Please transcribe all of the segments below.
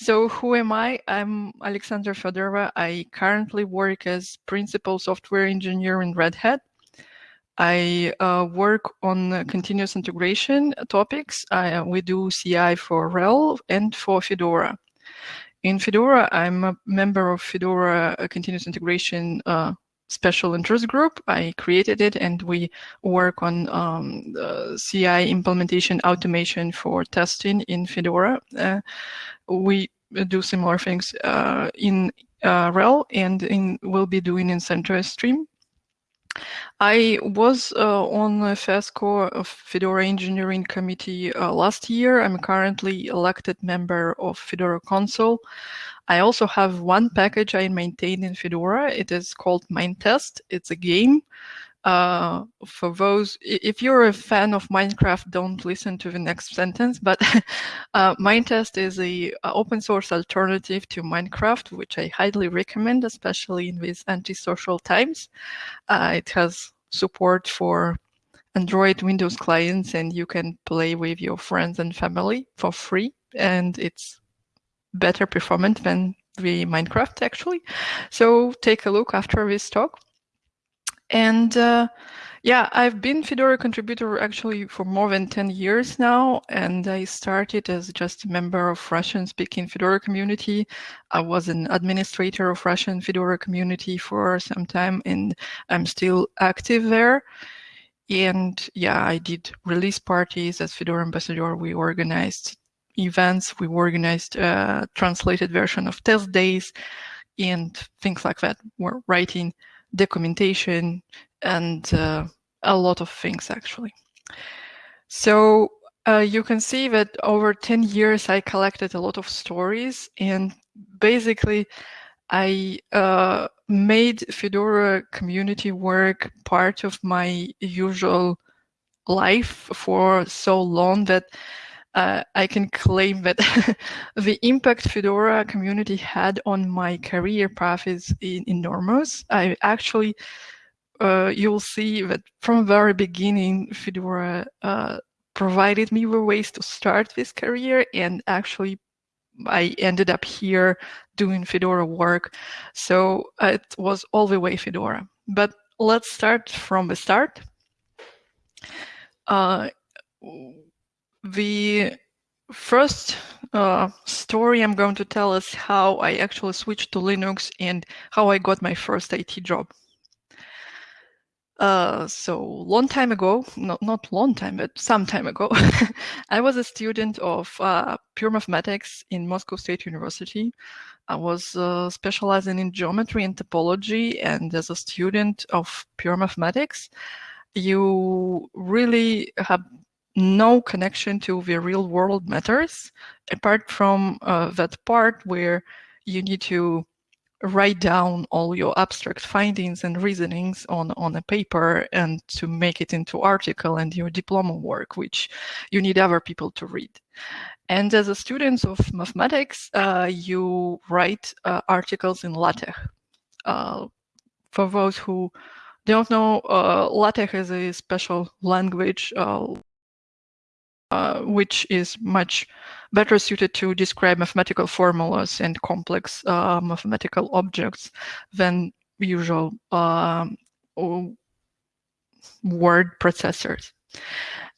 So who am I? I'm Alexandra Fedorova. I currently work as principal software engineer in Red Hat. I uh, work on continuous integration topics. I, we do CI for RHEL and for Fedora. In Fedora, I'm a member of Fedora Continuous Integration uh, special interest group. I created it and we work on um, CI implementation automation for testing in Fedora. Uh, we do similar things uh, in uh, RHEL and in, we'll be doing in CentOS Stream. I was uh, on the FESCO of Fedora Engineering Committee uh, last year. I'm currently elected member of Fedora Council. I also have one package I maintain in Fedora. It is called Minetest. It's a game. Uh, for those, if you're a fan of Minecraft, don't listen to the next sentence, but uh, Minetest is a, a, open source alternative to Minecraft, which I highly recommend, especially in these antisocial times. Uh, it has support for Android Windows clients and you can play with your friends and family for free. And it's better performant than the Minecraft actually. So take a look after this talk. And uh, yeah, I've been Fedora contributor actually for more than 10 years now, and I started as just a member of Russian-speaking Fedora community. I was an administrator of Russian Fedora community for some time, and I'm still active there. And yeah, I did release parties as Fedora ambassador. We organized events, we organized a translated version of test days, and things like that. We're writing documentation, and uh, a lot of things actually. So uh, you can see that over 10 years I collected a lot of stories and basically I uh, made Fedora community work part of my usual life for so long that uh, I can claim that the impact Fedora community had on my career path is enormous. I actually, uh, you'll see that from very beginning, Fedora uh, provided me with ways to start this career and actually I ended up here doing Fedora work. So it was all the way Fedora. But let's start from the start. Uh, the first uh, story I'm going to tell is how I actually switched to Linux and how I got my first IT job. Uh, so long time ago, not not long time, but some time ago, I was a student of uh, pure mathematics in Moscow State University. I was uh, specializing in geometry and topology, and as a student of pure mathematics, you really have no connection to the real world matters, apart from uh, that part where you need to write down all your abstract findings and reasonings on, on a paper and to make it into article and your diploma work, which you need other people to read. And as a student of mathematics, uh, you write uh, articles in LaTeX. Uh, for those who don't know, uh, LaTeX is a special language uh, which is much better suited to describe mathematical formulas and complex uh, mathematical objects than usual um, word processors.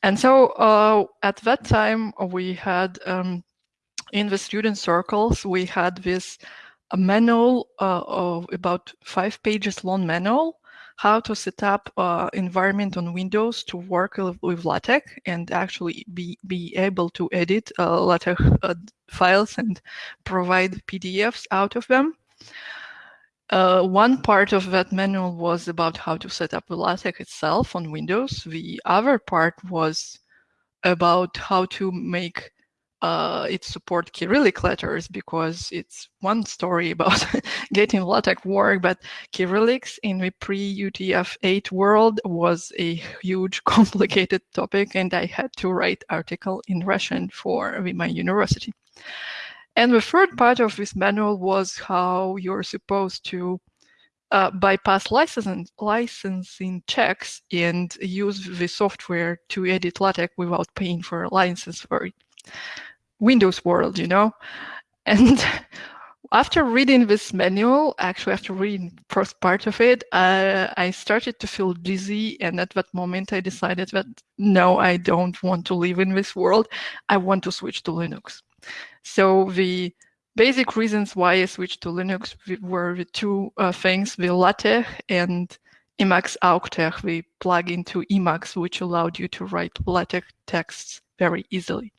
And so uh, at that time, we had um, in the student circles, we had this manual uh, of about five pages long manual how to set up uh, environment on Windows to work with LaTeX and actually be, be able to edit uh, LaTeX uh, files and provide PDFs out of them. Uh, one part of that manual was about how to set up LaTeX itself on Windows. The other part was about how to make uh, it support Cyrillic letters because it's one story about getting LaTeX work, but Cyrillics in the pre-UTF-8 world was a huge, complicated topic, and I had to write article in Russian for my university. And the third part of this manual was how you're supposed to uh, bypass licensing, licensing checks and use the software to edit LaTeX without paying for a license for it. Windows world, you know. And after reading this manual, actually after reading first part of it, uh, I started to feel dizzy. And at that moment, I decided that no, I don't want to live in this world. I want to switch to Linux. So the basic reasons why I switched to Linux were the two uh, things, the LaTeX and Emacs AUCTeX, the plugin to Emacs, which allowed you to write LaTeX texts very easily.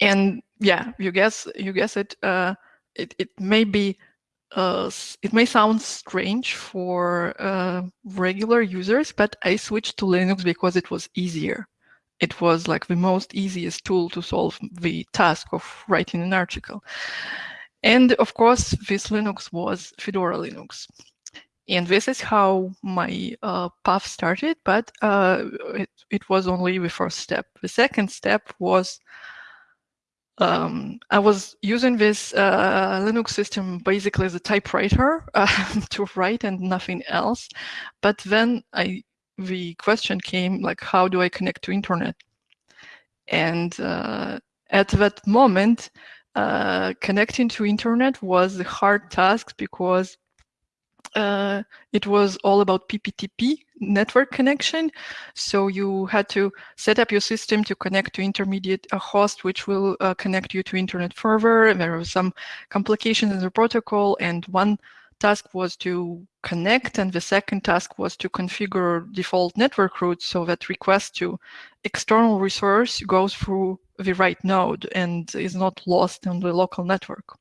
And yeah, you guess you guess it. Uh, it it may be uh, it may sound strange for uh, regular users, but I switched to Linux because it was easier. It was like the most easiest tool to solve the task of writing an article. And of course, this Linux was Fedora Linux. And this is how my uh, path started, but uh, it, it was only the first step. The second step was um, I was using this uh, Linux system basically as a typewriter uh, to write and nothing else. But then I, the question came like, how do I connect to internet? And uh, at that moment, uh, connecting to internet was a hard task because uh, it was all about PPTP network connection. So you had to set up your system to connect to intermediate a host, which will uh, connect you to internet server. There were some complications in the protocol, and one task was to connect, and the second task was to configure default network routes so that request to external resource goes through the right node and is not lost on the local network.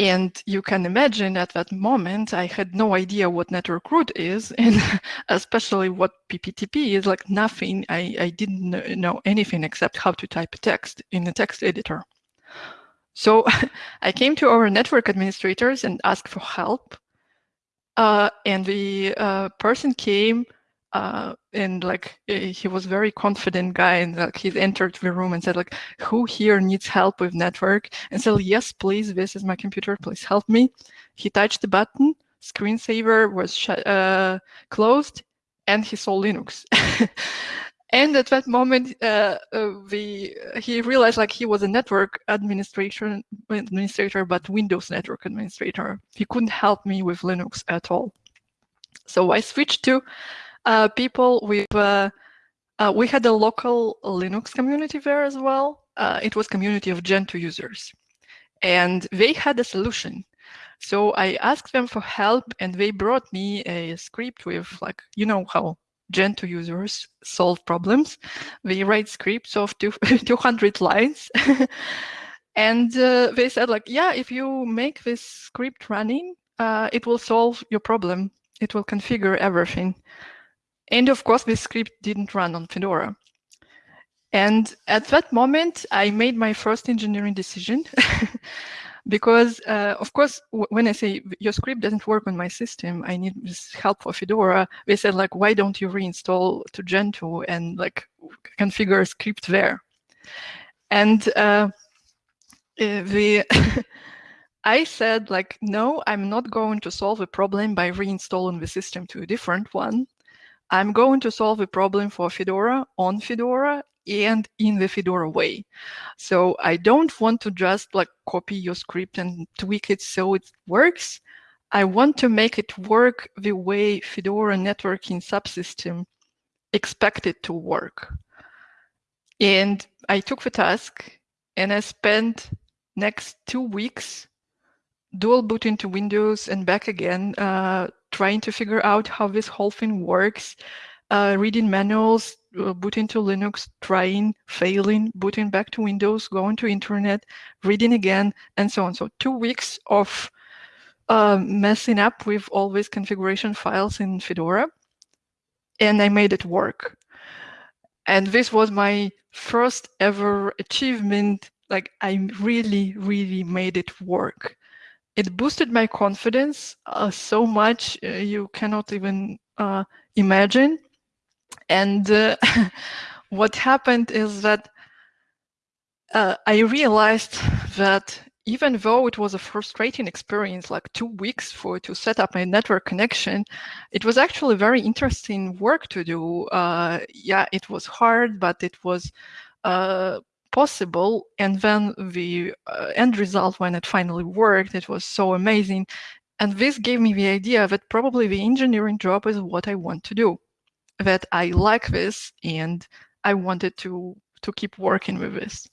And you can imagine at that moment, I had no idea what network route is, and especially what PPTP is like nothing. I, I didn't know anything except how to type a text in a text editor. So I came to our network administrators and asked for help. Uh, and the uh, person came uh, and like eh, he was very confident guy and like he entered the room and said like who here needs help with network? And said yes please this is my computer please help me. He touched the button screensaver was uh, closed and he saw linux. And at that moment uh, uh, the he realized like he was a network administration administrator but windows network administrator. He couldn't help me with linux at all. So i switched to uh, people with, uh, uh, we had a local Linux community there as well. Uh, it was community of Gentoo users. And they had a solution. So I asked them for help and they brought me a script with like, you know how Gentoo users solve problems. They write scripts of two, 200 lines. and uh, they said like, yeah, if you make this script running, uh, it will solve your problem. It will configure everything. And of course, this script didn't run on Fedora. And at that moment, I made my first engineering decision because, uh, of course, when I say your script doesn't work on my system, I need help for Fedora. They said like, why don't you reinstall to Gentoo and like configure a script there? And uh, uh the I said like, no, I'm not going to solve a problem by reinstalling the system to a different one. I'm going to solve a problem for Fedora on Fedora and in the Fedora way. So I don't want to just like copy your script and tweak it so it works. I want to make it work the way Fedora networking subsystem expect it to work. And I took the task and I spent next two weeks dual boot into Windows and back again, uh, trying to figure out how this whole thing works, uh, reading manuals, uh, boot into Linux, trying, failing, booting back to Windows, going to internet, reading again, and so on. So two weeks of uh, messing up with all these configuration files in Fedora, and I made it work. And this was my first ever achievement. Like I really, really made it work it boosted my confidence uh, so much uh, you cannot even uh, imagine. And uh, what happened is that uh, I realized that even though it was a frustrating experience, like two weeks for to set up a network connection, it was actually very interesting work to do. Yeah, it was hard, but it was possible. And then the uh, end result, when it finally worked, it was so amazing. And this gave me the idea that probably the engineering job is what I want to do, that I like this and I wanted to, to keep working with this.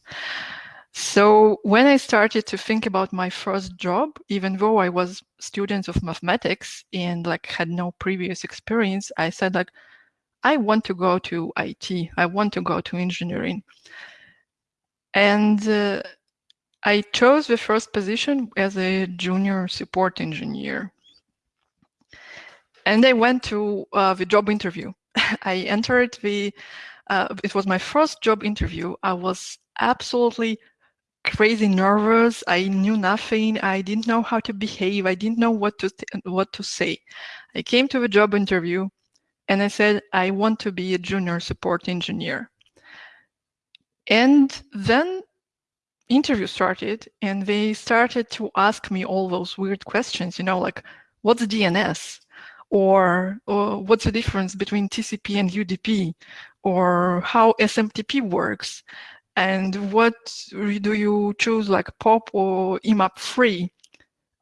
So when I started to think about my first job, even though I was student of mathematics and like had no previous experience, I said like, I want to go to IT. I want to go to engineering. And uh, I chose the first position as a junior support engineer. And I went to uh, the job interview. I entered the, uh, it was my first job interview. I was absolutely crazy nervous. I knew nothing. I didn't know how to behave. I didn't know what to what to say. I came to the job interview and I said, I want to be a junior support engineer. And then interview started and they started to ask me all those weird questions, you know, like what's DNS? Or, or what's the difference between TCP and UDP? Or how SMTP works? and what do you choose like pop or IMAP free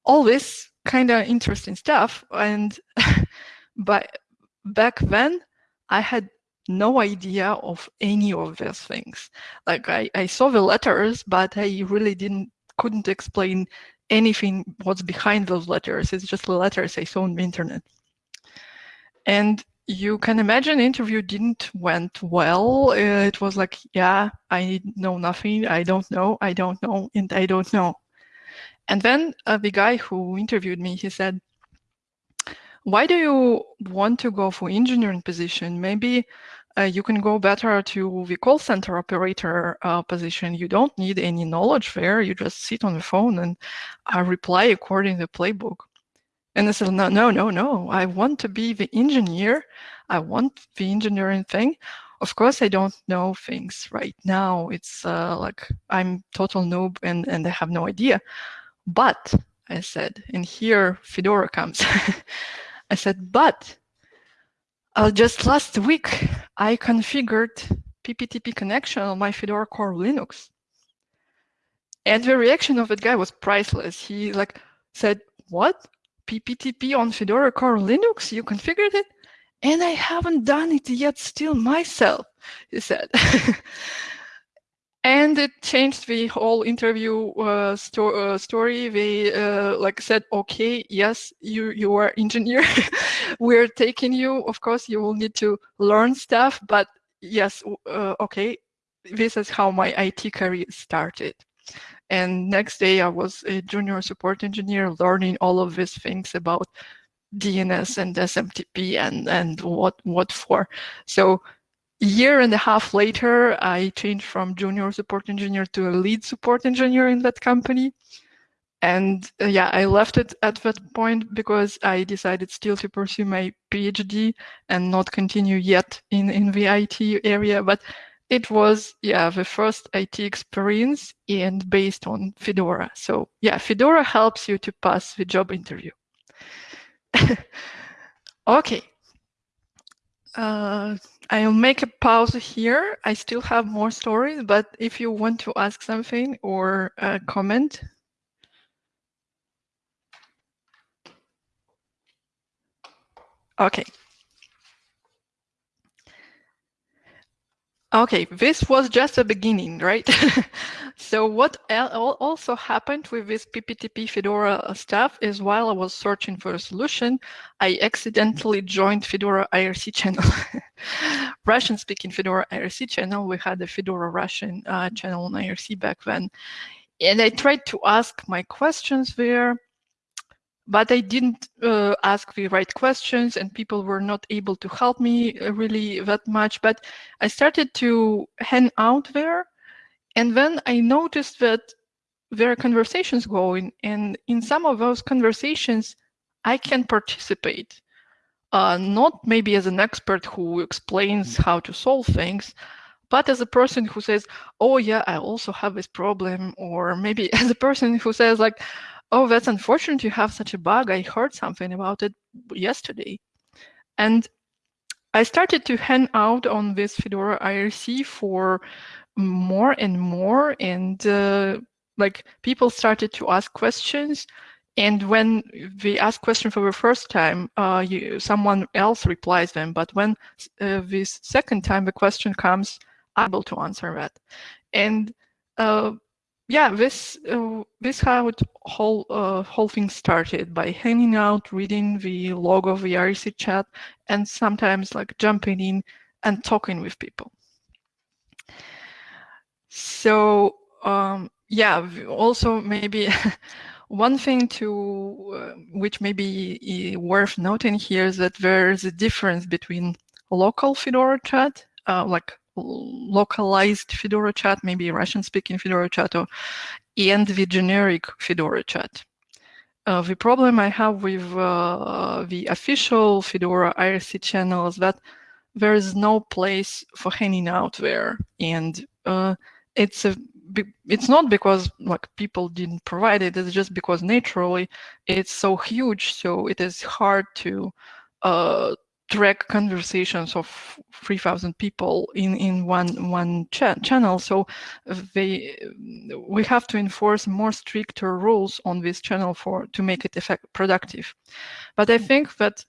all this kind of interesting stuff and but back then i had no idea of any of these things like I, I saw the letters but i really didn't couldn't explain anything what's behind those letters it's just the letters i saw on the internet and you can imagine interview didn't went well. It was like, yeah, I know nothing. I don't know. I don't know. And I don't know. And then uh, the guy who interviewed me, he said, why do you want to go for engineering position? Maybe uh, you can go better to the call center operator uh, position. You don't need any knowledge there. You just sit on the phone and uh, reply according to the playbook. And I said, no, no, no, no. I want to be the engineer. I want the engineering thing. Of course, I don't know things right now. It's uh, like I'm total noob and, and I have no idea. But I said, and here Fedora comes. I said, but uh, just last week, I configured PPTP connection on my Fedora Core Linux. And the reaction of that guy was priceless. He like said, what? PPTP on Fedora Core Linux, you configured it? And I haven't done it yet still myself, he said. and it changed the whole interview uh, sto uh, story. They uh, like said, okay, yes, you, you are engineer. We're taking you. Of course, you will need to learn stuff, but yes, uh, okay, this is how my IT career started. And next day I was a junior support engineer learning all of these things about DNS and SMTP and, and what, what for. So year and a half later, I changed from junior support engineer to a lead support engineer in that company. And uh, yeah, I left it at that point because I decided still to pursue my PhD and not continue yet in, in the IT area. But it was, yeah, the first IT experience and based on Fedora. So yeah, Fedora helps you to pass the job interview. okay. Uh, I'll make a pause here. I still have more stories, but if you want to ask something or uh, comment. Okay. Okay, this was just a beginning, right? so what also happened with this PPTP Fedora stuff is while I was searching for a solution, I accidentally joined Fedora IRC channel. Russian-speaking Fedora IRC channel. We had a Fedora Russian uh, channel on IRC back then. And I tried to ask my questions there but I didn't uh, ask the right questions and people were not able to help me uh, really that much. But I started to hang out there. And then I noticed that there are conversations going. And in some of those conversations, I can participate. Uh, not maybe as an expert who explains how to solve things, but as a person who says, oh yeah, I also have this problem. Or maybe as a person who says like, oh, that's unfortunate you have such a bug. I heard something about it yesterday. And I started to hang out on this Fedora IRC for more and more and uh, like people started to ask questions and when we ask question for the first time uh, you, someone else replies them but when uh, this second time the question comes I'm able to answer that and uh, yeah this uh, this how it whole uh, whole thing started by hanging out reading the log of the IRC chat and sometimes like jumping in and talking with people. So um, yeah, also maybe one thing to uh, which may be worth noting here is that there's a difference between local Fedora chat, uh, like localized Fedora chat, maybe Russian-speaking Fedora chat, or, and the generic Fedora chat. Uh, the problem I have with uh, the official Fedora IRC channel is that there is no place for hanging out there, and uh, it's a it's not because like people didn't provide it it's just because naturally it's so huge so it is hard to uh, track conversations of 3000 people in in one one cha channel. So they we have to enforce more stricter rules on this channel for to make it effect productive. But i think that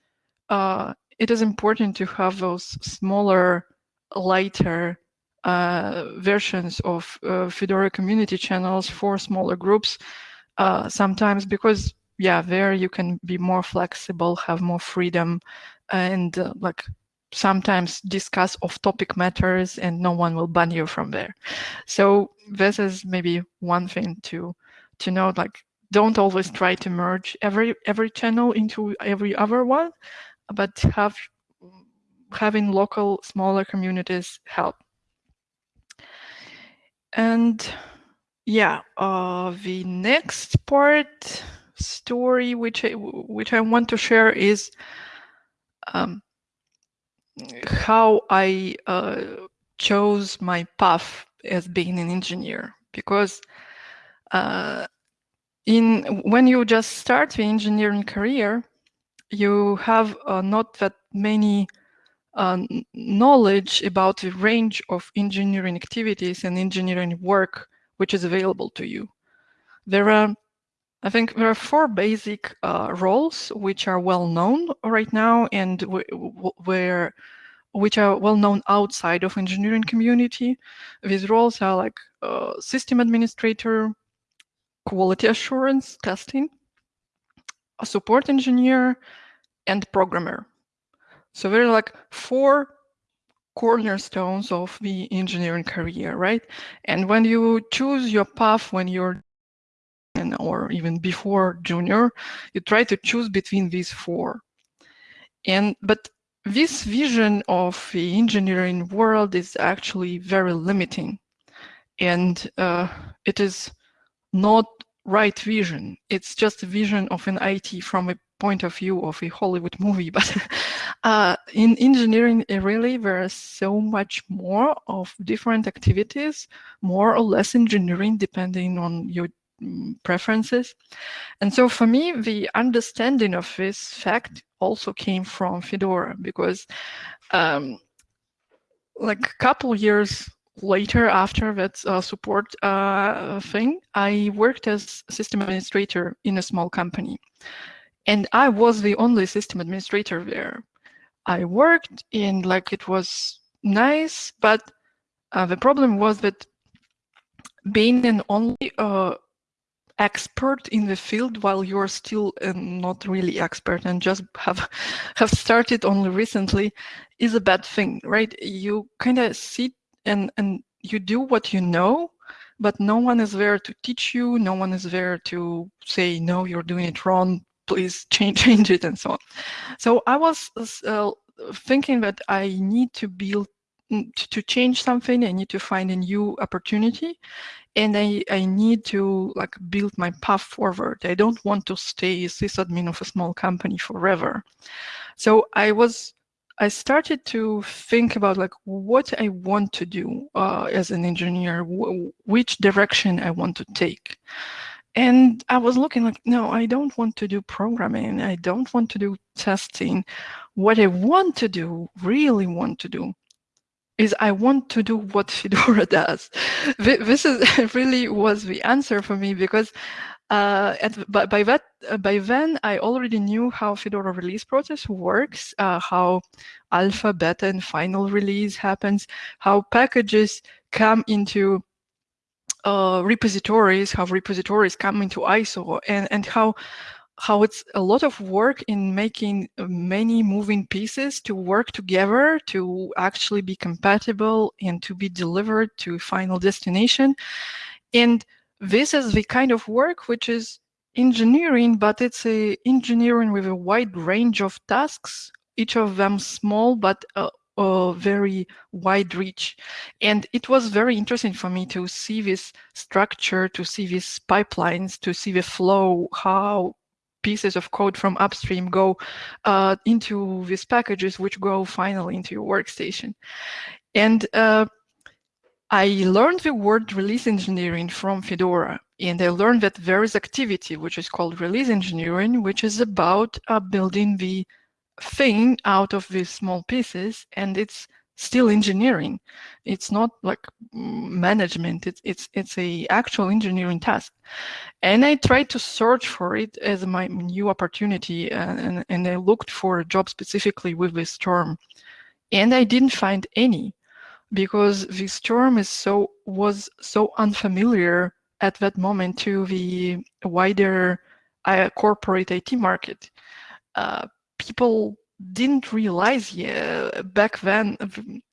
uh, it is important to have those smaller lighter uh, versions of uh, Fedora community channels for smaller groups, uh, sometimes because, yeah, there you can be more flexible, have more freedom, and uh, like sometimes discuss off-topic matters and no one will ban you from there. So this is maybe one thing to to note, like don't always try to merge every every channel into every other one, but have having local smaller communities help. And yeah, uh, the next part story which I, which I want to share is um, how I uh, chose my path as being an engineer because uh, in when you just start the engineering career, you have uh, not that many uh, knowledge about the range of engineering activities and engineering work which is available to you. There are, I think there are four basic uh, roles which are well known right now and where which are well known outside of engineering community. These roles are like uh, system administrator, quality assurance testing, a support engineer, and programmer. So there are like four cornerstones of the engineering career, right? And when you choose your path when you're or even before junior, you try to choose between these four. And but this vision of the engineering world is actually very limiting. And uh, it is not right vision. It's just a vision of an IT from a point of view of a Hollywood movie, but uh, in engineering, really, there is so much more of different activities, more or less engineering, depending on your preferences. And so for me, the understanding of this fact also came from Fedora because um, like a couple years later after that uh, support uh, thing, I worked as system administrator in a small company. And I was the only system administrator there. I worked and like it was nice, but uh, the problem was that being an only uh, expert in the field while you're still uh, not really expert and just have have started only recently is a bad thing, right? You kind of sit and and you do what you know, but no one is there to teach you. No one is there to say no, you're doing it wrong please change change it and so on. So I was uh, thinking that I need to build to change something. I need to find a new opportunity, and I I need to like build my path forward. I don't want to stay sysadmin of a small company forever. So I was I started to think about like what I want to do uh, as an engineer, which direction I want to take. And I was looking like, no, I don't want to do programming. I don't want to do testing. What I want to do, really want to do, is I want to do what Fedora does. This is really was the answer for me because uh, at, by, by, that uh, by then I already knew how Fedora release process works, uh, how alpha, beta, and final release happens, how packages come into uh, repositories, how repositories come into ISO, and and how how it's a lot of work in making many moving pieces to work together to actually be compatible and to be delivered to final destination. And this is the kind of work which is engineering, but it's a engineering with a wide range of tasks, each of them small, but uh, uh, very wide reach. And it was very interesting for me to see this structure, to see these pipelines, to see the flow, how pieces of code from upstream go uh, into these packages, which go finally into your workstation. And uh, I learned the word release engineering from Fedora, and I learned that there is activity which is called release engineering, which is about uh, building the thing out of these small pieces, and it's still engineering. It's not like management. It's it's it's a actual engineering task, and I tried to search for it as my new opportunity, and and, I looked for a job specifically with this term, and I didn't find any, because this term is so was so unfamiliar at that moment to the wider uh, corporate IT market. Uh, people didn't realize back then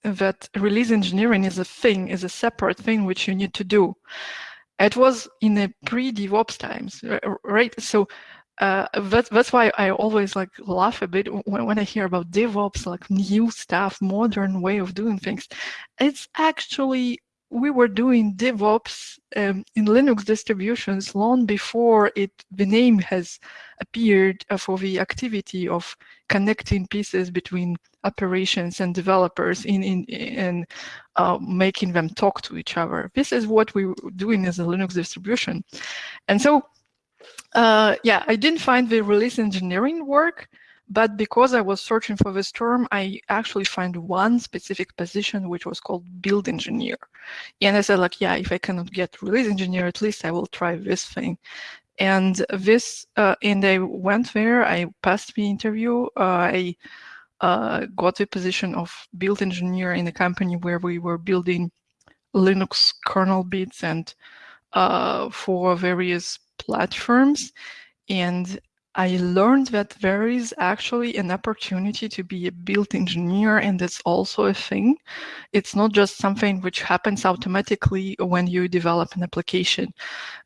that release engineering is a thing, is a separate thing which you need to do. It was in a pre-DevOps times, right? So uh, that's that's why I always like laugh a bit when, when I hear about DevOps, like new stuff, modern way of doing things. It's actually we were doing DevOps um, in Linux distributions long before it the name has appeared for the activity of connecting pieces between operations and developers in in, in uh, making them talk to each other. This is what we were doing as a Linux distribution, and so uh, yeah, I didn't find the release engineering work. But because I was searching for this term, I actually found one specific position, which was called build engineer. And I said like, yeah, if I cannot get release engineer, at least I will try this thing. And this, uh, and I went there, I passed the interview, uh, I uh, got the position of build engineer in a company where we were building Linux kernel bits and uh, for various platforms. And I learned that there is actually an opportunity to be a build engineer, and it's also a thing. It's not just something which happens automatically when you develop an application.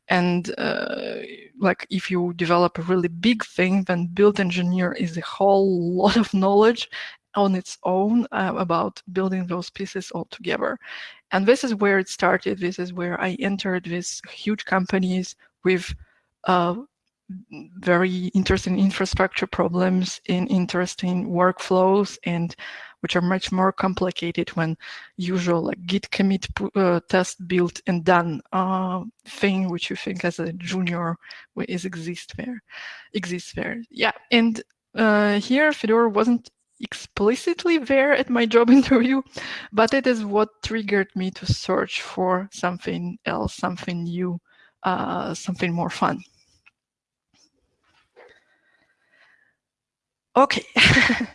And uh, like if you develop a really big thing, then build engineer is a whole lot of knowledge on its own uh, about building those pieces all together. And this is where it started. This is where I entered these huge companies with uh, very interesting infrastructure problems in interesting workflows and which are much more complicated when usual like git commit uh, test built and done uh, thing which you think as a junior is exist there exists there. Yeah and uh, here Fedora wasn't explicitly there at my job interview but it is what triggered me to search for something else something new uh, something more fun Okay.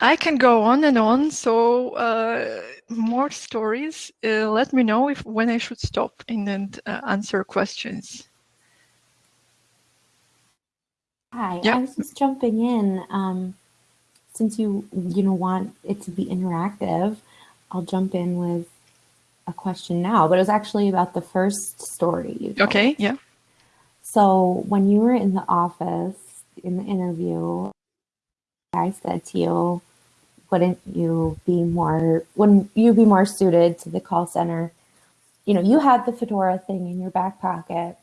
I can go on and on, so uh, more stories. Uh, let me know if when I should stop and then uh, answer questions. Hi, I was just jumping in. Um, since you you know want it to be interactive, I'll jump in with a question now. But it was actually about the first story. Okay. Yeah. So when you were in the office in the interview, I said to you, wouldn't you be more, wouldn't you be more suited to the call center? You know, you had the Fedora thing in your back pocket,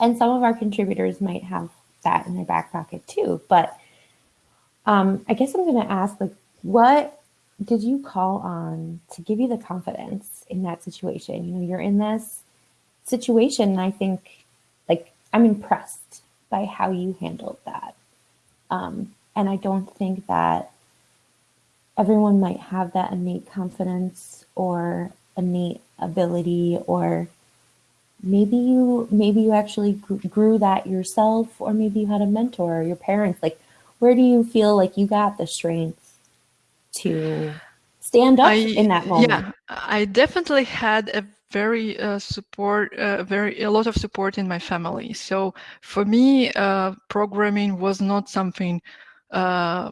and some of our contributors might have that in their back pocket too. But um, I guess I'm going to ask, like, what did you call on to give you the confidence in that situation? You know, you're in this situation, and I think, like, I'm impressed by how you handled that. Um, and I don't think that everyone might have that innate confidence or innate ability or maybe you maybe you actually grew that yourself or maybe you had a mentor or your parents like where do you feel like you got the strength to stand up I, in that moment yeah i definitely had a very uh, support uh, very a lot of support in my family so for me uh, programming was not something uh,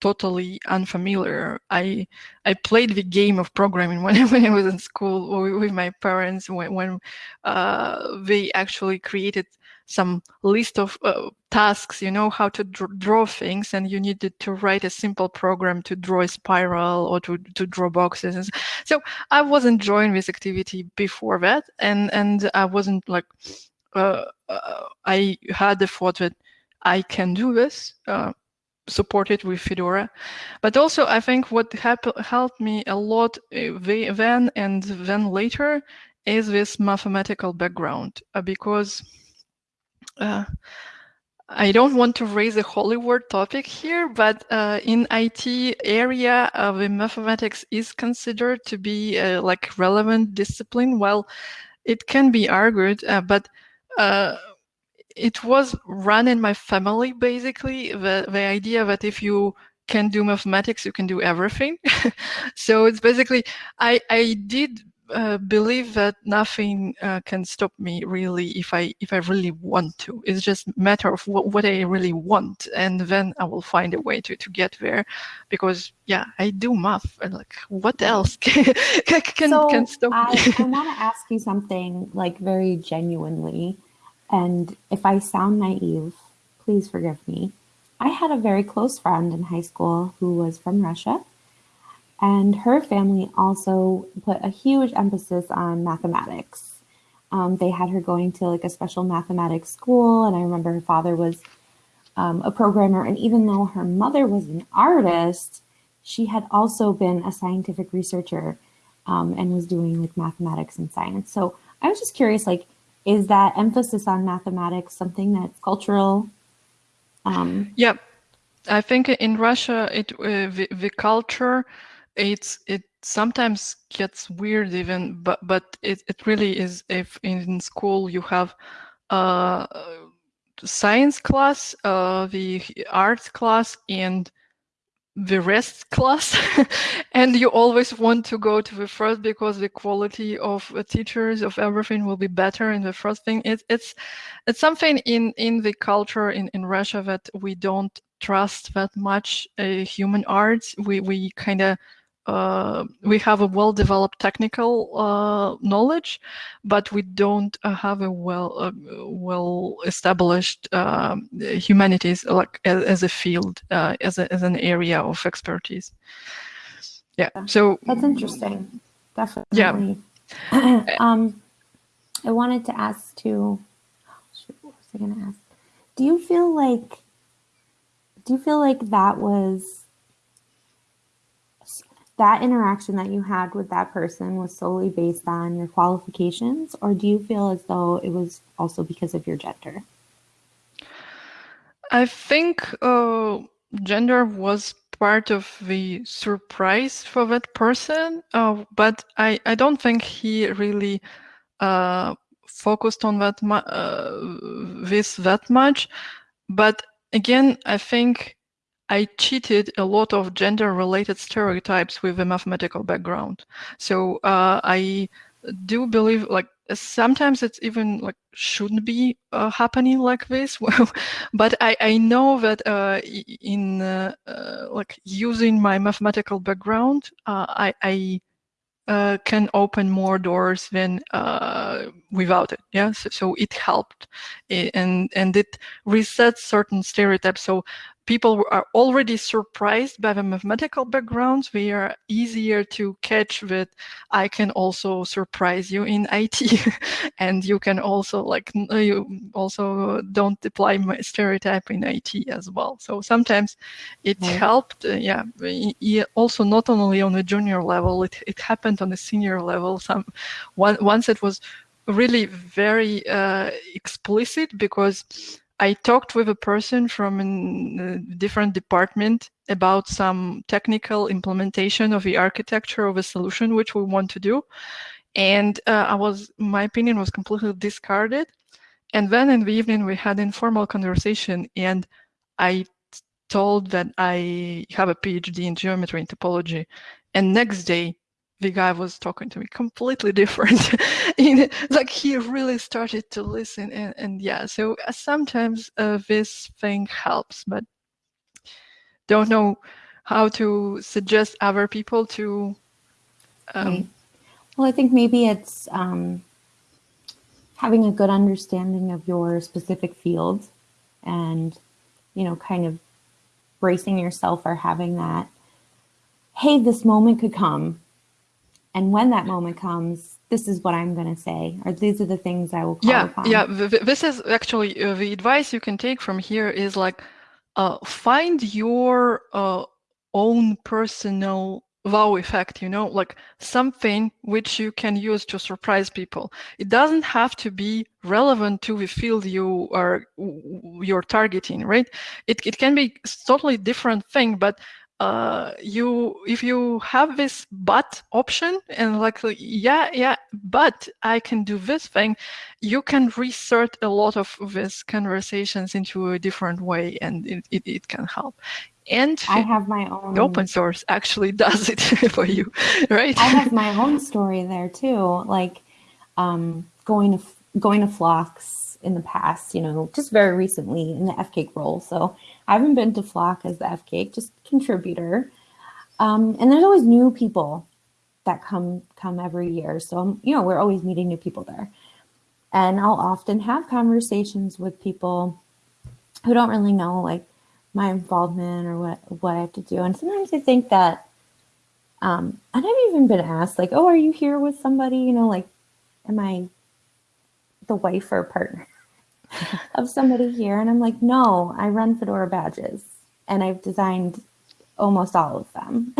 totally unfamiliar. I I played the game of programming when, when I was in school with my parents when, when uh, they actually created some list of uh, tasks, you know, how to dr draw things, and you needed to write a simple program to draw a spiral or to, to draw boxes. So I was enjoying this activity before that, and, and I wasn't like, uh, uh, I had the thought that I can do this. Uh, supported with Fedora. But also, I think what helped me a lot uh, then and then later is this mathematical background because uh, I don't want to raise a Hollywood topic here, but uh, in IT area, uh, the mathematics is considered to be uh, like relevant discipline. Well, it can be argued, uh, but uh, it was run in my family basically the the idea that if you can do mathematics you can do everything so it's basically i i did uh, believe that nothing uh, can stop me really if I if I really want to. It's just a matter of what, what I really want, and then I will find a way to, to get there. Because yeah, I do math, and like what else can can, so can stop I, me? I want to ask you something like very genuinely. And if I sound naive, please forgive me. I had a very close friend in high school who was from Russia, and her family also put a huge emphasis on mathematics. Um, they had her going to like a special mathematics school, and I remember her father was um, a programmer. And even though her mother was an artist, she had also been a scientific researcher um, and was doing like mathematics and science. So I was just curious, like, is that emphasis on mathematics something that's cultural? Um, yeah, I think in Russia, it uh, the, the culture, it's it sometimes gets weird even, but but it, it really is. If in school you have uh, science class, uh, the art class, and the rest class and you always want to go to the first because the quality of the teachers of everything will be better in the first thing it, it's it's something in in the culture in in russia that we don't trust that much uh, human arts we we kind of uh, we have a well-developed technical uh, knowledge, but we don't uh, have a well uh, well-established um, humanities like as, as, a field, uh, as a, as an area of expertise. Yeah, so that's interesting. Definitely. Yeah. um, I wanted to ask too. What was I going to ask? Do you feel like? Do you feel like that was? That interaction that you had with that person was solely based on your qualifications, or do you feel as though it was also because of your gender? I think uh, gender was part of the surprise for that person, uh, but I, I don't think he really uh, focused on that uh, this that much. But again, I think I cheated a lot of gender-related stereotypes with a mathematical background. So uh, I do believe like sometimes it's even like shouldn't be uh, happening like this. But i i know that uh, in uh, uh, like using my mathematical background uh, i i uh, can open more doors than without it. Yeah? So, so it helped. And and it resets certain stereotypes. So people are already surprised by the mathematical backgrounds, We are easier to catch that I can also surprise you in IT and you can also like, you also don't apply my stereotype in IT as well. So sometimes it right. helped, uh, yeah, also not only on the junior level, it, it happened on the senior level. Some one, Once it was really very uh, explicit because I talked with a person from a different department about some technical implementation of the architecture of a solution which we want to do, and uh, I was my opinion was completely discarded. And then in the evening we had informal conversation, and I told that I have a PhD in geometry and topology, and next day the guy was talking to me completely different. in, like he really started to listen, and, and yeah. So uh, sometimes uh, this thing helps, but don't know how to suggest other people to. Um, right. Well, I think maybe it's um, having a good understanding of your specific field, and you know, kind of bracing yourself or having that. Hey, this moment could come and when that moment comes, this is what I'm going to say, or these are the things I will call yeah, upon. Yeah, this is actually uh, the advice you can take from here is like uh, find your uh, own personal wow effect, you know, like something which you can use to surprise people. It doesn't have to be relevant to the field you are you're targeting, right? It, it can be totally different thing, but uh, you if you have this but option and like yeah yeah but I can do this thing, you can resort a lot of these conversations into a different way and it, it, it can help. And I have my own open source actually does it for you, right? I have my own story there too, like um, going to going to flocks in the past, you know, just very recently in the FCAIC role. So I haven't been to Flock as the FCAIC, just contributor. Um, and there's always new people that come come every year. So, you know, we're always meeting new people there. And I'll often have conversations with people who don't really know like my involvement or what, what I have to do. And sometimes I think that, um, and I've even been asked like, oh, are you here with somebody? You know, like, am I the wife or partner? of somebody here. And I'm like, no, I run Fedora badges and I've designed almost all of them.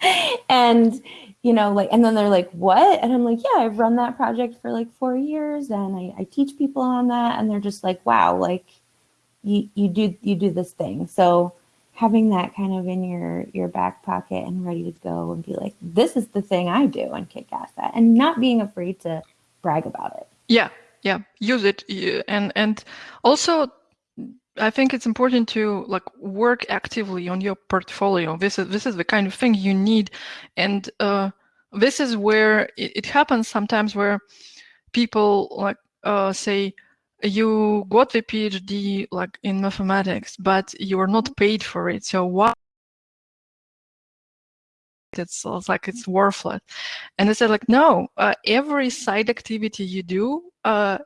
and, you know, like, and then they're like, what? And I'm like, yeah, I've run that project for like four years and I, I teach people on that. And they're just like, wow, like you, you do, you do this thing. So having that kind of in your, your back pocket and ready to go and be like, this is the thing I do and kick ass at and not being afraid to brag about it. Yeah, yeah use it and and also I think it's important to like work actively on your portfolio. This is this is the kind of thing you need, and uh, this is where it, it, happens sometimes where people like uh, say you got the PhD like in mathematics, but you are not paid for it. So why? It's, it's like it's worthless, and they said like no, uh, every side activity you do uh,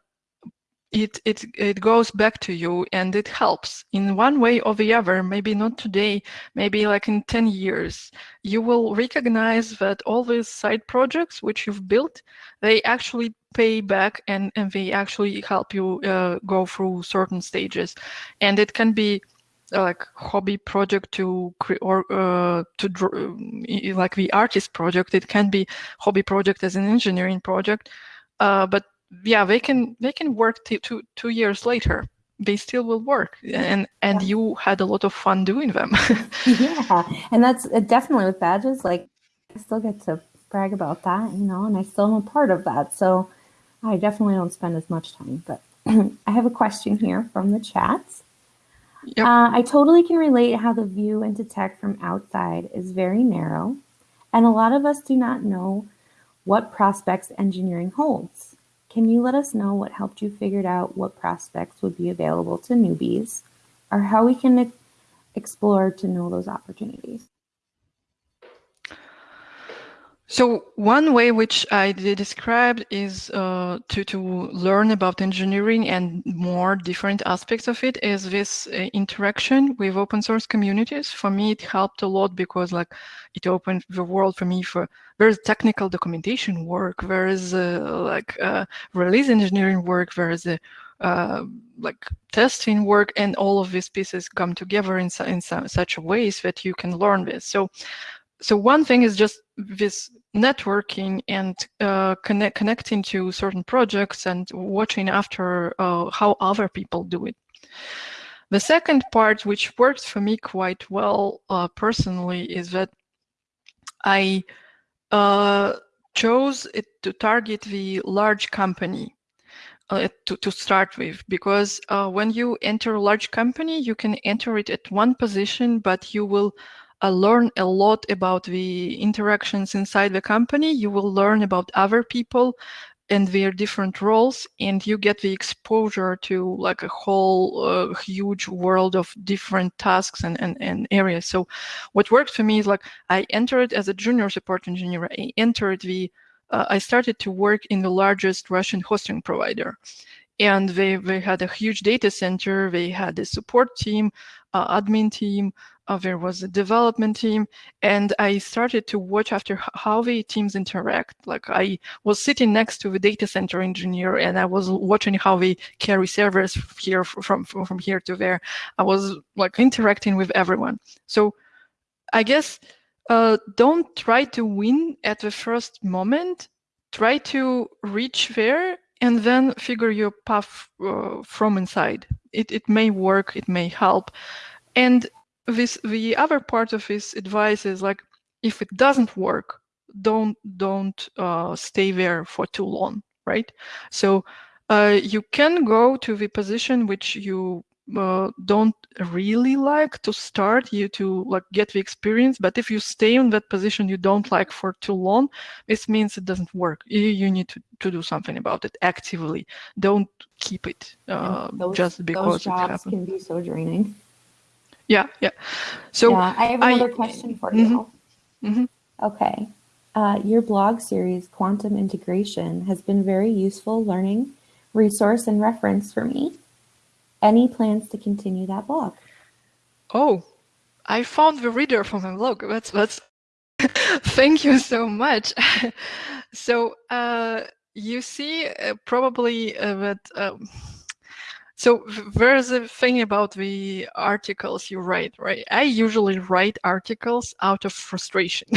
it, it, it goes back to you and it helps in one way or the other, maybe not today, maybe like in 10 years, you will recognize that all these side projects which you've built, they actually pay back and, and they actually help you uh, go through certain stages. And it can be uh, like hobby project to or uh, to draw, like the artist project. It can be hobby project as an engineering project, uh, but yeah, they can they can work two two years later. They still will work, and and yeah. you had a lot of fun doing them. yeah, and that's uh, definitely with badges. Like, I still get to brag about that, you know, and I still am a part of that. So, I definitely don't spend as much time. But I have a question here from the chats. Yep. Uh, I totally can relate how the view into tech from outside is very narrow, and a lot of us do not know what prospects engineering holds. Can you let us know what helped you figure out what prospects would be available to newbies or how we can explore to know those opportunities? So one way which I described is uh, to, to learn about engineering and more different aspects of it is this uh, interaction with open source communities. For me, it helped a lot because like it opened the world for me for there's technical documentation work, there is uh, like uh, release engineering work, there is a uh, like testing work and all of these pieces come together in, in such ways that you can learn this. So so one thing is just this networking and uh, connect, connecting to certain projects and watching after uh, how other people do it. The second part, which works for me quite well uh, personally, is that I uh, chose it to target the large company uh, to, to start with because uh, when you enter a large company you can enter it at one position but you will uh, learn a lot about the interactions inside the company. You will learn about other people and their different roles and you get the exposure to like a whole uh, huge world of different tasks and, and, and areas. So what worked for me is like i entered as a junior support engineer. I entered the uh, i started to work in the largest russian hosting provider. And they, they had a huge data center. They had a support team admin team uh, there was a development team and i started to watch after how the teams interact. Like i was sitting next to the data center engineer and i was watching how they carry servers here from from, from here to there. I was like interacting with everyone. So i guess uh, don't try to win at the first moment. Try to reach there and then figure your path uh, from inside. It, it may work it may help. And this the other part of his advice is like if it doesn't work don't don't uh, stay there for too long right? So uh, you can go to the position which you uh, don't really like to start you to like get the experience but if you stay in that position you don't like for too long this means it doesn't work you, you need to, to do something about it actively don't keep it uh, those, just because those jobs it happened. can be so draining yeah, yeah. So yeah, I have another I, question for mm-hmm, you. Mm-hmm. Okay. Uh, your blog series, Quantum Integration, has been very useful learning, resource, and reference for me. Any plans to continue that blog? Oh, I found the reader for my blog. That's that's. Thank you so much. so uh, you see, uh, probably uh, that. Um, so there's a thing about the articles you write, right? I usually write articles out of frustration.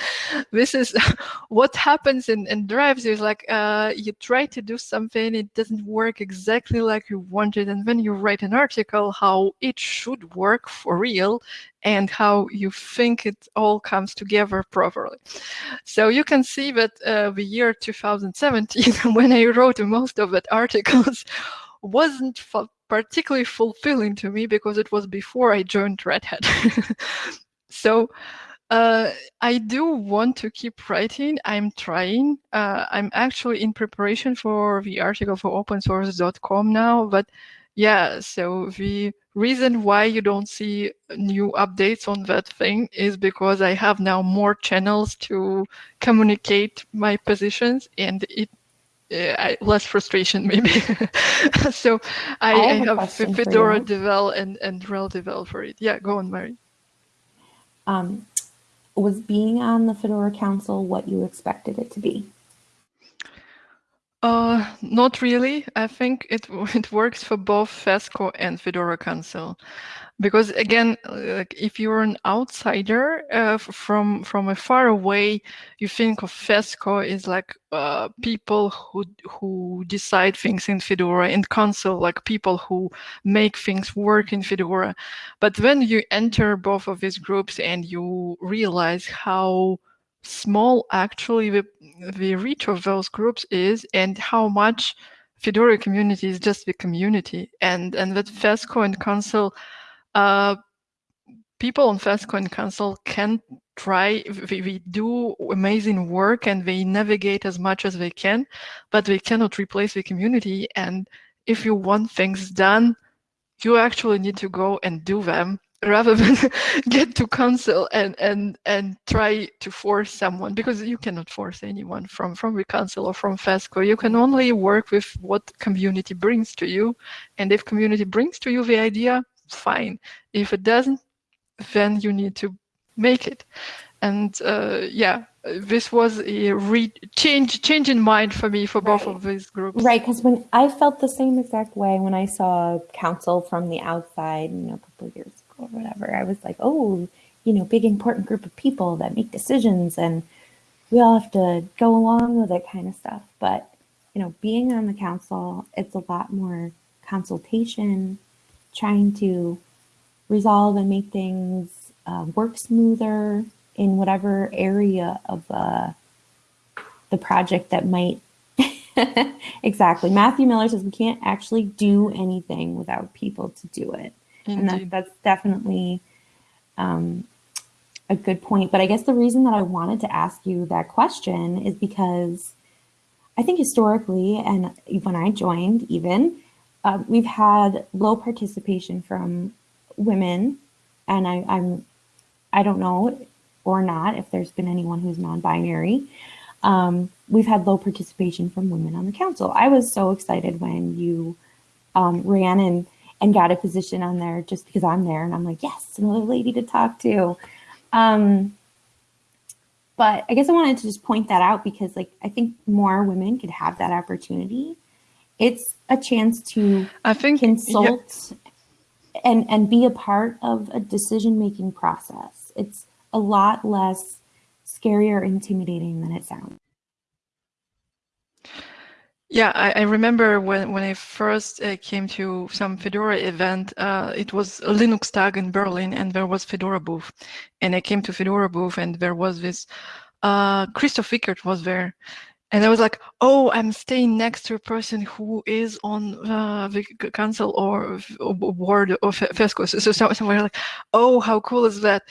this is what happens and, in drives is like uh, you try to do something, it doesn't work exactly like you wanted, and then you write an article how it should work for real and how you think it all comes together properly. So you can see that uh, the year 2017, when I wrote most of that articles, wasn't particularly fulfilling to me because it was before I joined Red Hat. so uh, I do want to keep writing. I'm trying. Uh, I'm actually in preparation for the article for opensource.com now. But yeah, so the reason why you don't see new updates on that thing is because I have now more channels to communicate my positions and it uh, less frustration maybe. so I, I have, I have Fedora Devel and, and RHEL Devel for it. Yeah, go on, Mary. Um, was being on the Fedora Council what you expected it to be? Uh, not really. I think it it works for both FESCO and Fedora Council because again like if you're an outsider uh, from from a far away you think of fesco is like uh, people who who decide things in fedora and council like people who make things work in fedora but when you enter both of these groups and you realize how small actually the, the reach of those groups is and how much fedora community is just the community and and that fesco and council uh, people on FESCO and Council can try, we, we, do amazing work and they navigate as much as they can, but they cannot replace the community. And if you want things done, you actually need to go and do them rather than get to council and and and try to force someone because you cannot force anyone from from the council or from fesco you can only work with what community brings to you and if community brings to you the idea fine. If it doesn't, then you need to make it. And uh, yeah, this was a re- change change in mind for me for right. both of these groups. Right, because when I felt the same exact way when I saw council from the outside, you know, a couple of years or whatever, I was like, oh, you know, big important group of people that make decisions, and we all have to go along with it, kind of stuff. But you know, being on the council, it's a lot more consultation trying to resolve and make things uh, work smoother in whatever area of uh, the project that might exactly. Matthew Miller says we can't actually do anything without people to do it. Indeed. And that, that's definitely um, a good point. But I guess the reason that I wanted to ask you that question is because I think historically, and when I joined, even, uh, we've had low participation from women. And I, I'm, I don't know or not if there's been anyone who's non binary um, we've had low participation from women on the council. I was so excited when you um, ran and and got a position on there just because I'm there, and I'm like, yes, another lady to talk to. Um, but I guess I wanted to just point that out because, like, I think more women could have that opportunity. It's a chance to I think consult yeah. and and be a part of a decision making process. It's a lot less scary or intimidating than it sounds. Yeah, I, I, remember when, when I first uh, came to some Fedora event, uh, it was a LinuxTag in Berlin and there was Fedora booth. And I came to Fedora booth and there was this, uh, Christoph Wickert was there. And I was like, oh, I'm staying next to a person who is on uh, the council or, or board of FESCO. So, so somewhere like, oh, how cool is that?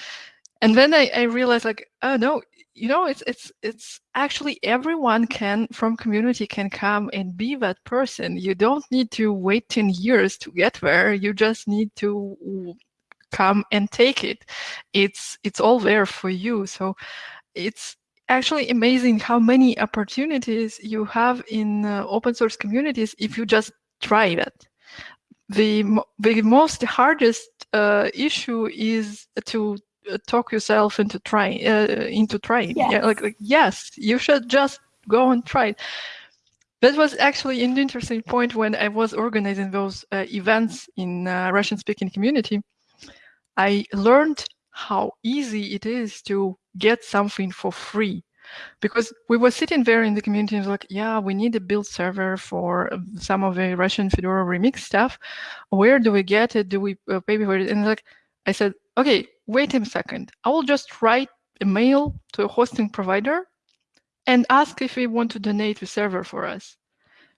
And then I, I realized like, oh no, you know it's it's it's actually everyone can from community can come and be that person. You don't need to wait 10 years to get there. You just need to come and take it. It's it's all there for you. So it's actually amazing how many opportunities you have in uh, open source communities if you just try it the the most hardest uh, issue is to talk yourself into trying uh, into trying yes. yeah like, like yes you should just go and try it that was actually an interesting point when i was organizing those uh, events in uh, russian speaking community i learned how easy it is to get something for free because we were sitting there in the community and was like, yeah, we need a build server for some of the Russian Fedora remix stuff. Where do we get it? Do we uh, pay for it? And like, I said, okay, wait a second. I will just write a mail to a hosting provider and ask if they want to donate the server for us.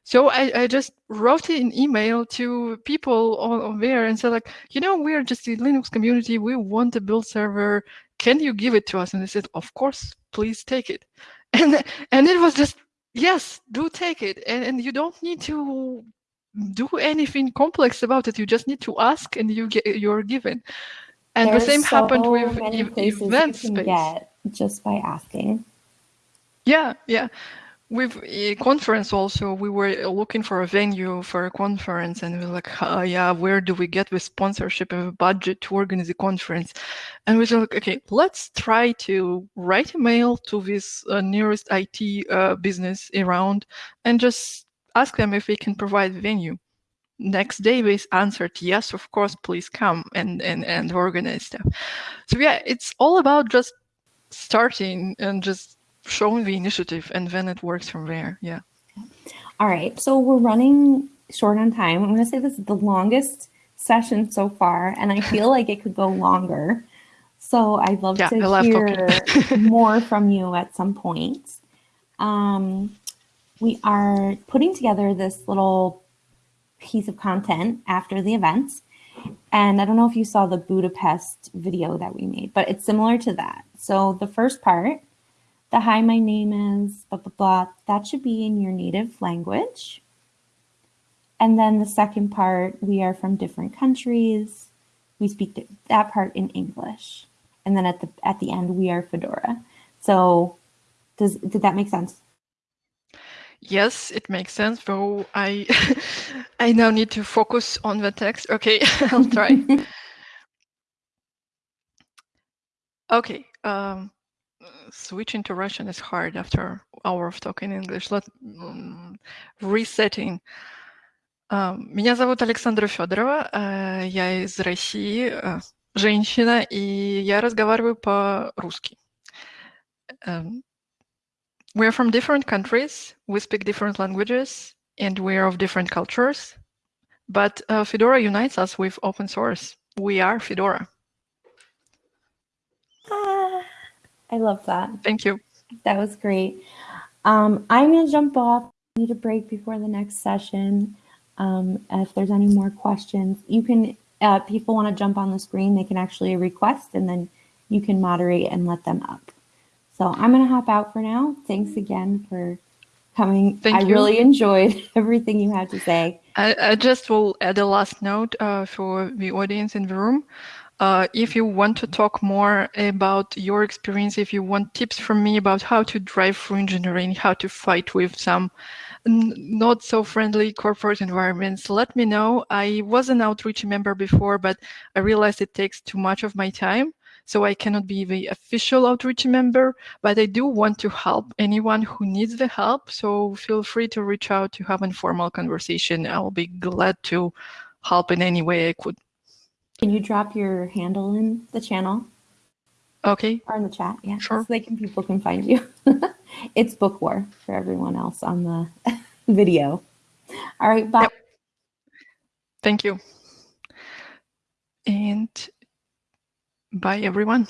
So I, I just wrote an email to people on, there and said like, you know, we're just a Linux community. We want a build server. Can you give it to us? And they said, of course, please take it. And and it was just, yes, do take it. And, and you don't need to do anything complex about it. You just need to ask and you get you're given. And There's the same so happened with event space. Get just by asking. Yeah, yeah. With a conference also, we were looking for a venue for a conference, and we were like, oh, "Yeah, where do we get the sponsorship and a budget to organize a conference?" And we were like, "Okay, let's try to write a mail to this uh, nearest IT uh, business around, and just ask them if they can provide venue." Next day they answered yes of course please come and and and organize stuff. So yeah it's all about just starting and just showing the initiative and then it works from there yeah. All right so we're running short on time. I'm going to say this is the longest session so far and i feel like it could go longer. So i'd love yeah, to hear more from you at some point. Um, we are putting together this little piece of content after the event. And I don't know if you saw the Budapest video that we made, but it's similar to that. So the first part, the hi, my name is blah, blah, blah, that should be in your native language. And then the second part, we are from different countries. We speak that part in English. And then at the at the end, we are Fedora. So does did that make sense? Yes, it makes sense, though I I now need to focus on the text. Okay, I'll try. okay, um, switching to Russian is hard after hour of talking English. Let um, resetting. Меня зовут Александра Федорова, я из России, женщина, и я разговариваю по-русски. we're from different countries, we speak different languages, and we're of different cultures. But uh, Fedora unites us with open source. We are Fedora. Ah, I love that. Thank you. That was great. Um, I'm going to jump off. I need a break before the next session. Um, if there's any more questions, you can, uh, people want to jump on the screen, they can actually request and then you can moderate and let them up. So I'm going to hop out for now. Thanks again for coming. Thank I you. really enjoyed everything you had to say. I, I just will add a last note uh, for the audience in the room. Uh, if you want to talk more about your experience, if you want tips from me about how to drive through engineering, how to fight with some not so friendly corporate environments, let me know. I was an outreach member before, but I realized it takes too much of my time. So I cannot be the official outreach member, but I do want to help anyone who needs the help. So feel free to reach out to have an informal conversation. I'll be glad to help in any way I could. Can you drop your handle in the channel Okay, or in the chat? Yeah, Sure. so they can people can find you. it's bookwar for everyone else on the video. All right, bye. Yep. thank you. And bye, everyone.